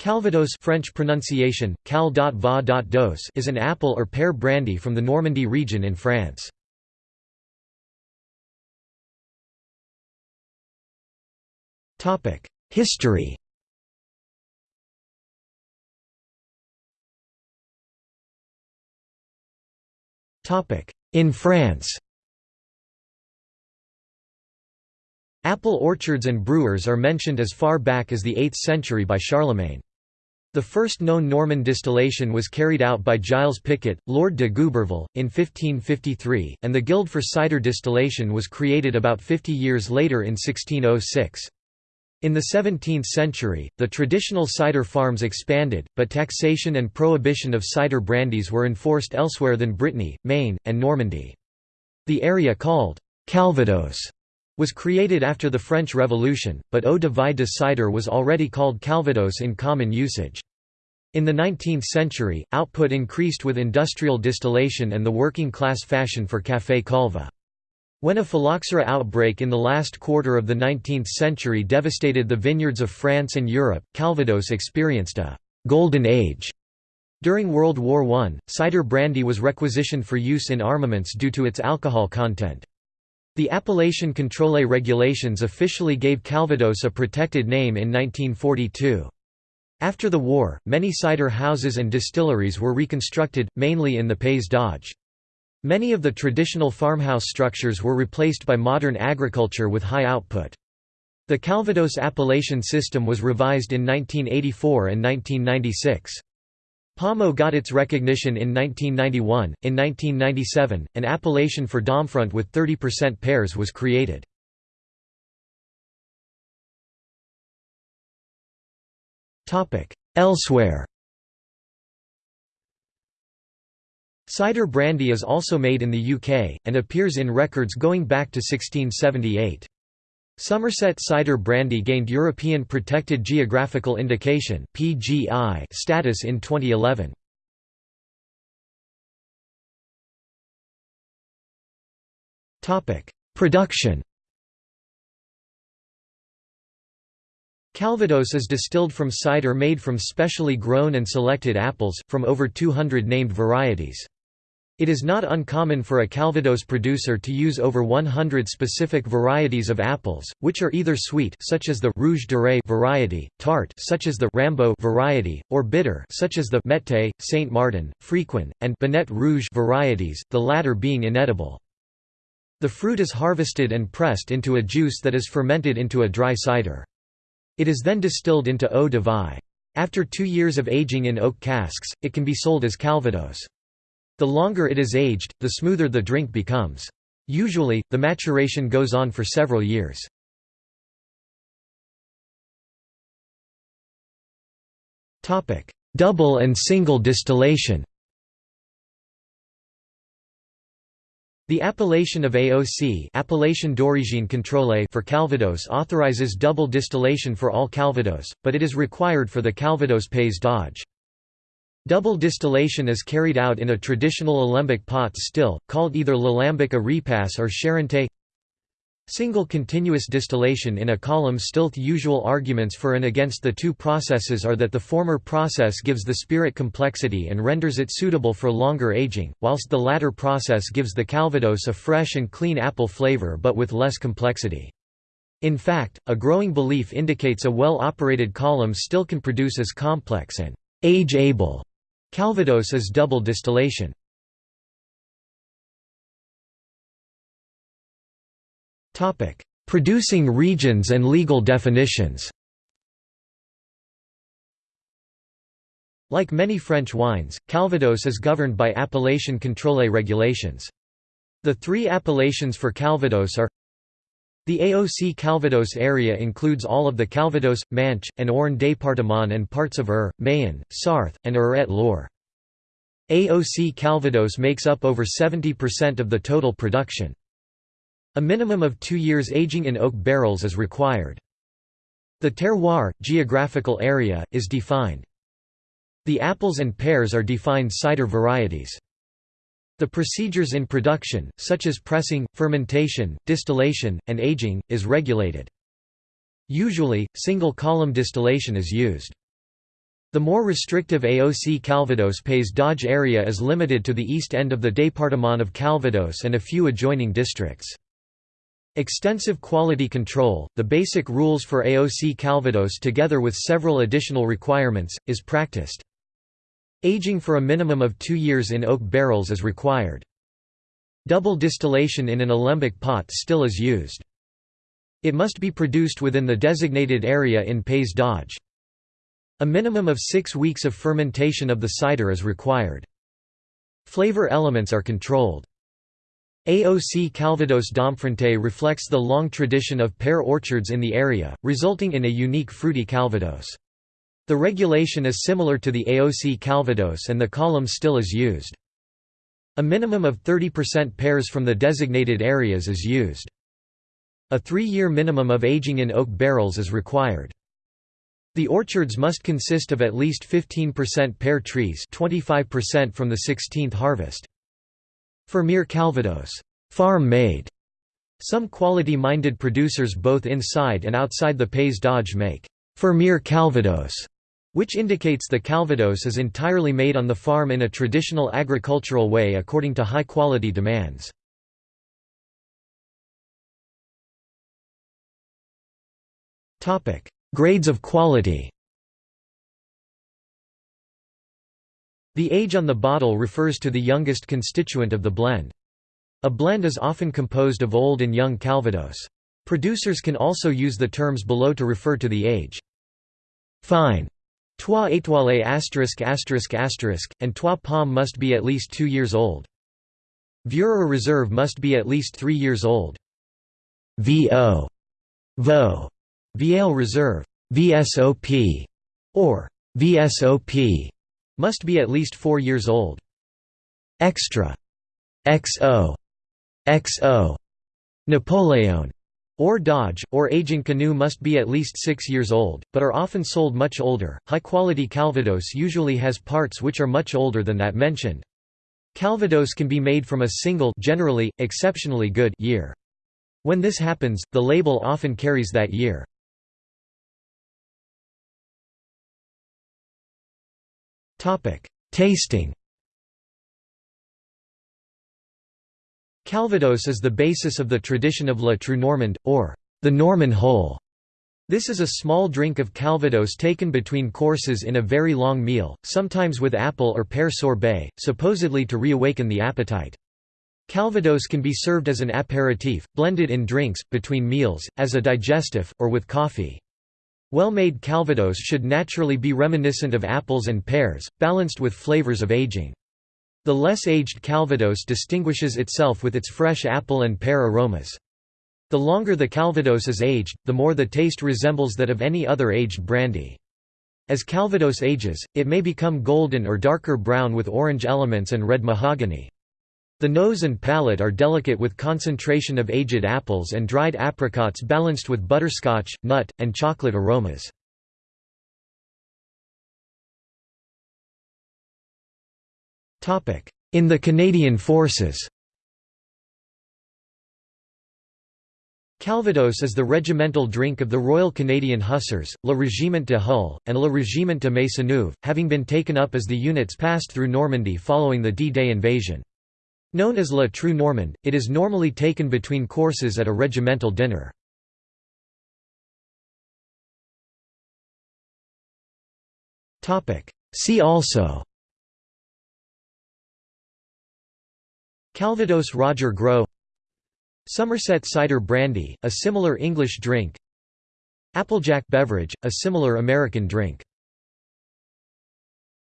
Calvados French pronunciation, cal is an apple or pear brandy from the Normandy region in France. History In France Apple orchards and brewers are mentioned as far back as the 8th century by Charlemagne. The first known Norman distillation was carried out by Giles Picot, Lord de Gouberville, in 1553, and the Guild for Cider Distillation was created about 50 years later in 1606. In the 17th century, the traditional cider farms expanded, but taxation and prohibition of cider brandies were enforced elsewhere than Brittany, Maine, and Normandy. The area called Calvados was created after the French Revolution, but eau de vie de cider was already called calvados in common usage. In the 19th century, output increased with industrial distillation and the working-class fashion for café calva. When a phylloxera outbreak in the last quarter of the 19th century devastated the vineyards of France and Europe, Calvados experienced a «golden age». During World War I, cider brandy was requisitioned for use in armaments due to its alcohol content. The Appellation Contrôlée regulations officially gave Calvados a protected name in 1942. After the war, many cider houses and distilleries were reconstructed, mainly in the Pays d'Auge. Many of the traditional farmhouse structures were replaced by modern agriculture with high output. The Calvados appellation system was revised in 1984 and 1996. Pommeau got its recognition in 1991. In 1997, an appellation for Domfront with 30% pears was created. Elsewhere Cider brandy is also made in the UK, and appears in records going back to 1678. Somerset cider brandy gained European Protected Geographical Indication (PGI) status in 2011. Topic: Production. Calvados is distilled from cider made from specially grown and selected apples, from over 200 named varieties. It is not uncommon for a Calvados producer to use over 100 specific varieties of apples, which are either sweet such as the Rouge Duret variety, tart such as the Rambault variety, or bitter such as the Mettais, Saint Martin, Frequin, and Binet Rouge varieties, the latter being inedible. The fruit is harvested and pressed into a juice that is fermented into a dry cider. It is then distilled into eau de vie. After two years of aging in oak casks, it can be sold as Calvados. The longer it is aged, the smoother the drink becomes. Usually, the maturation goes on for several years. Double and single distillation The appellation of AOC appellation contrôlée for Calvados authorizes double distillation for all Calvados, but it is required for the Calvados Pays d'Auge. Double distillation is carried out in a traditional alembic pot still, called either l'alembic à repasse or charente. Single continuous distillation in a column still. The usual arguments for and against the two processes are that the former process gives the spirit complexity and renders it suitable for longer aging, whilst the latter process gives the calvados a fresh and clean apple flavor but with less complexity. In fact, a growing belief indicates a well-operated column still can produce as complex and age-able Calvados is double distillation. Producing regions and legal definitions Like many French wines, Calvados is governed by appellation contrôlée regulations. The three appellations for Calvados are the AOC Calvados area includes all of the Calvados, Manche, and Orne département and parts of Eure, Mayenne, Sarthe, and Eure-et-Loir. AOC Calvados makes up over 70% of the total production. A minimum of two years aging in oak barrels is required. The terroir, geographical area, is defined. The apples and pears are defined cider varieties. The procedures in production, such as pressing, fermentation, distillation, and aging, is regulated. Usually, single-column distillation is used. The more restrictive AOC Calvados Pays d'Auge area is limited to the east end of the département of Calvados and a few adjoining districts. Extensive quality control, the basic rules for AOC Calvados together with several additional requirements, is practiced. Aging for a minimum of two years in oak barrels is required. Double distillation in an alembic pot still is used. It must be produced within the designated area in Pays d'Auge. A minimum of six weeks of fermentation of the cider is required. Flavor elements are controlled. AOC Calvados Domfrontais reflects the long tradition of pear orchards in the area, resulting in a unique fruity Calvados. The regulation is similar to the AOC Calvados and the column still is used. A minimum of 30% pears from the designated areas is used. A three-year minimum of aging in oak barrels is required. The orchards must consist of at least 15% pear trees 25% from the 16th harvest. Fermier Calvados farm-made. Some quality-minded producers both inside and outside the Pays d'Auge make Fermier Calvados, which indicates the Calvados is entirely made on the farm in a traditional agricultural way according to high-quality demands. Grades of quality The age on the bottle refers to the youngest constituent of the blend. A blend is often composed of old and young Calvados. Producers can also use the terms below to refer to the age. Fine. Trois étoiles asterisk asterisk asterisk, and Trois Pommes must be at least two years old. Vieux Reserve must be at least three years old. VO. VO. Vieille Reserve. VSOP. Or VSOP must be at least four years old. Extra XO XO Napoleon Hors d'âge, or Âge inconnu must be at least six years old, but are often sold much older. High quality Calvados usually has parts which are much older than that mentioned. Calvados can be made from a single generally, exceptionally good year. When this happens, the label often carries that year. Tasting. Calvados is the basis of the tradition of La Trou Normande, or the Norman Hole. This is a small drink of Calvados taken between courses in a very long meal, sometimes with apple or pear sorbet, supposedly to reawaken the appetite. Calvados can be served as an aperitif, blended in drinks, between meals, as a digestif, or with coffee. Well-made Calvados should naturally be reminiscent of apples and pears, balanced with flavors of aging. The less aged Calvados distinguishes itself with its fresh apple and pear aromas. The longer the Calvados is aged, the more the taste resembles that of any other aged brandy. As Calvados ages, it may become golden or darker brown with orange elements and red mahogany. The nose and palate are delicate with concentration of aged apples and dried apricots balanced with butterscotch, nut, and chocolate aromas. In the Canadian Forces Calvados is the regimental drink of the Royal Canadian Hussars, Le Régiment de Hull, and Le Régiment de Maisonneuve, having been taken up as the units passed through Normandy following the D-Day invasion. Known as La Trou Normande, it is normally taken between courses at a regimental dinner. See also Calvados Roger Groult. Somerset cider brandy, a similar English drink. Applejack beverage, a similar American drink